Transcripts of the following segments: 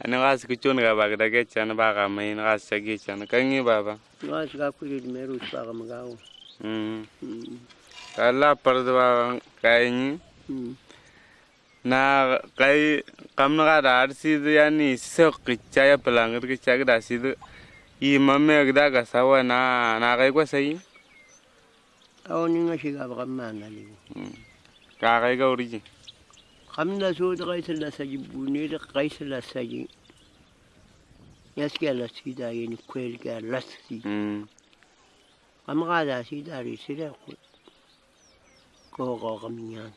ani gas ku chon ga bag da ge chan ba ga mai na gas cha ge chan kan ngi baba Nga sika kuri di meru pa ka magawo. mm Mm. kala par da ba kai ni Mm. na kai kam na ga da ar si da yani se ki cha ya pelang ki cha ga da si da i mamme ga da ga sawa na na kai ko sai Awo ni nga shiga ba kamana li. ka kai ga uri Ramna zo dreisel la sagi bunel dreisel la sagi. Yaske la si da yen kwel ga la si. Ramra da si da ri si la ko. Ko go ramyan.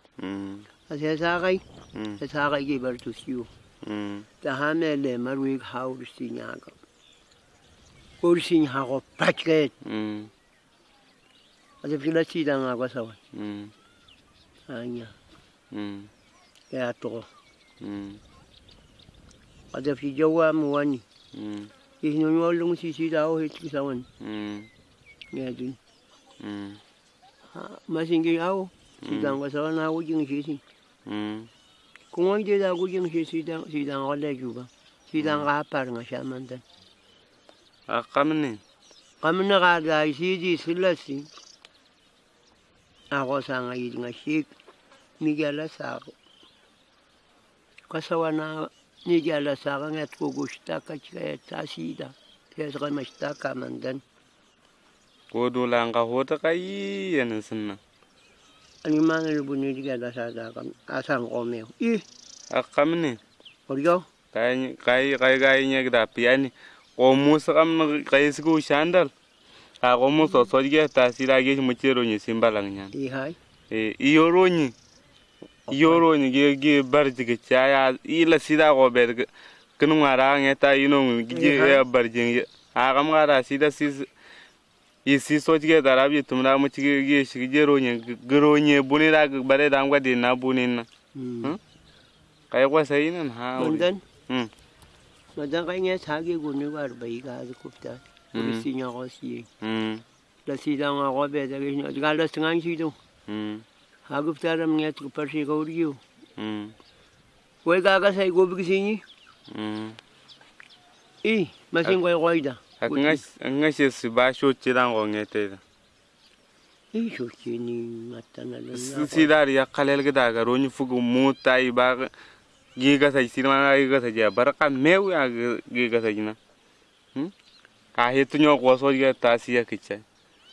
Az ya sagai. Az sagai ge bar tu siu. Da hame le marwi haur si nyaga. Kol sin ha go patket. Az fila si da nga go sawa. Anya. Mm. Ya to. mm Ase fi jawa mu wani. mm Ihno nyolung si sida o hit ki sawan. mm Ya din. mm Masingi au. Sida nga sawan na wujing si si. mm Kung ay di da wujing si sida sida nga le juba. Sida nga par nga siya man dan. a kam ni Kami na ka da si di sila si. Ako sa nga yid nga sik. Migala sa ako. Kasawa na migala sa ako nga't kugusta ka chika ta sida. Kaya sa kamasta ka man dan. ko dole an ka hota lubu ni diga da sa da kam asang komeo. Ih, a kam ni oryo. kai kai kai kai nya da piani ko musa kam na kai su shandal a ko musa so ge ta sira ge mu cero ni simbalang nya Ih hai. e iyoro ni iyoro ni ge ge bar jige chaya ila sida ko be kunu ngara nge ta ino ge Iya. bar jige a kam ngara sida sis isi so jige dara bi tumra mu jige ge shi ge ro ni gro ni buni da bare da ngwa de na buni na kai ko sai nan ha. Mandan. Hmm. Mandan kay nga sagi guni war bai ga da kupta. Hmm. Uri sinya ko siye. mm Da sida nga ko be da rin. Ga da singan si do. Ha gupta ram nga tu par si ko uri yo. mm Wai ga ga sai go bi sinyi. mm Ih, masin ko ko ida. nga shi su ba sho ciran ko ngete da Ih, so ki ni matana la. si dar ya kalel ga daga roni fugu muta i ba gi ga sai sirma ga ga sai ya barka meu ya gi ga sai na hm ka hetu nyo ko so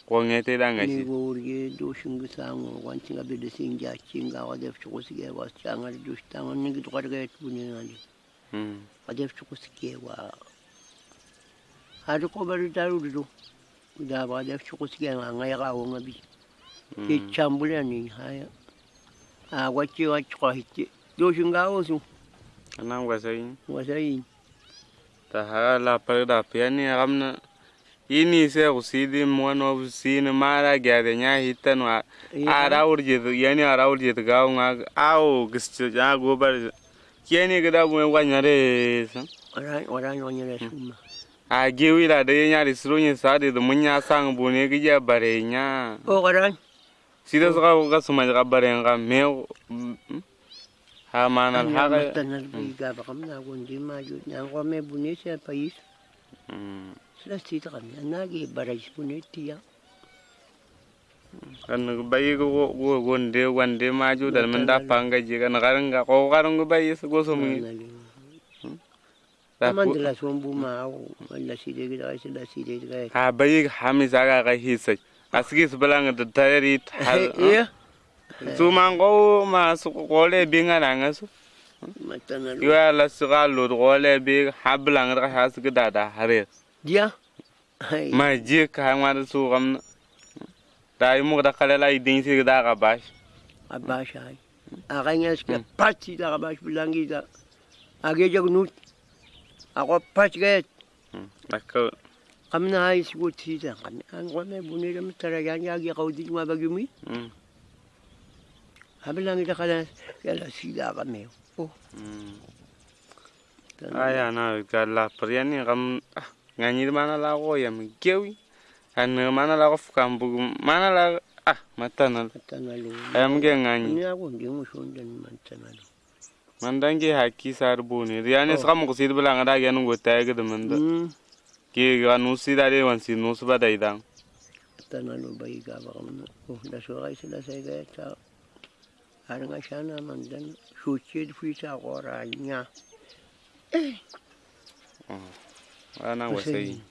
ga ta si ya kicha ko ngete da nga Ni shi go uri do shingu sango wan tinga be de sinja chinga wa def ko sige wa changa do stanga ni to ka ga tu. Ni na hm adef chuku sike wa hadu ko bari daru du da ba adef chuku sike nga nga ya wa ngabi. Ke chambule ni haya. A wachi wa chko hiti do shinga o su wa ta piani ramna ini se ko si di mo no si ni mara ga de nya hitan wa ara urje yani ara urje ga nga au gistu ya go bar kieni ga da bu wa nyare san ora ora no ni le suma a gewi la da nya ri suru nya sa de mun nya sang bu ne ga ya bare nya. O ora si da ga suma ga bare ga me ha manal ha ga tanal bi ga ba kam na gon di ma ju na ko me buni se pais Sila sita kami na gi barais buni tiya kan bayi go go gonde wande ma ju da mun da panga je kan garan ga ko garan go bayi go so mu da Aman dila sombu ma au wala si de ga si de ga ha bayi hamisa ga ga hisai. Asigi su balanga da tayari iya su man go ma su ko le binga na ngasu yo la su ga lo go le bi hablang ra ha su da da hare dia? Hai ma je ka ma da su gam da yi mu da kala la idin si da ga bash abash hai aganya ska pati da abash bilangi da age jagnut ako pach get da ka kamna hai sigut si da kami an ko me buni da mutara yan ya gi kaudi ma bagumi mm habilangi da kala yala si da kami oh. Mm aya na ga la priani gam ngani mana la go ya mi kewi an mana la go fukam bu mana la ah matana matana lu ayam ge ngani. Ni ako ndi mushonda ni matana lu man dangi haki sar buni riani sakam ko sid bala ngada gen go tag de man da Hmm. ki ga nu sida de wan si nu ba dai dang Tanan mo ba iga ba kam oh da so ay sila sa iga ta Ano nga siya naman dan suci fi sa koral Ahora know what's he.